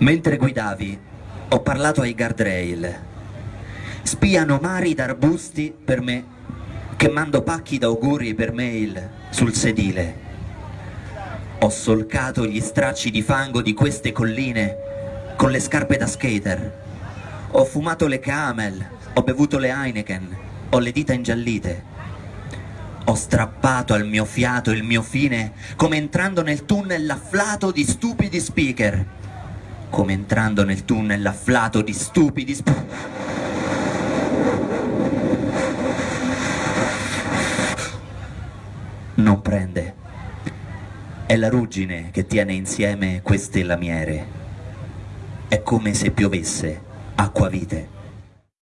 Mentre guidavi, ho parlato ai guardrail. Spiano mari d'arbusti per me, che mando pacchi d'auguri per mail sul sedile. Ho solcato gli stracci di fango di queste colline con le scarpe da skater. Ho fumato le camel, ho bevuto le Heineken, ho le dita ingiallite. Ho strappato al mio fiato il mio fine come entrando nel tunnel afflato di stupidi speaker. Come entrando nel tunnel afflato di stupidi speaker. Non prende. È la ruggine che tiene insieme queste lamiere. È come se piovesse acquavite.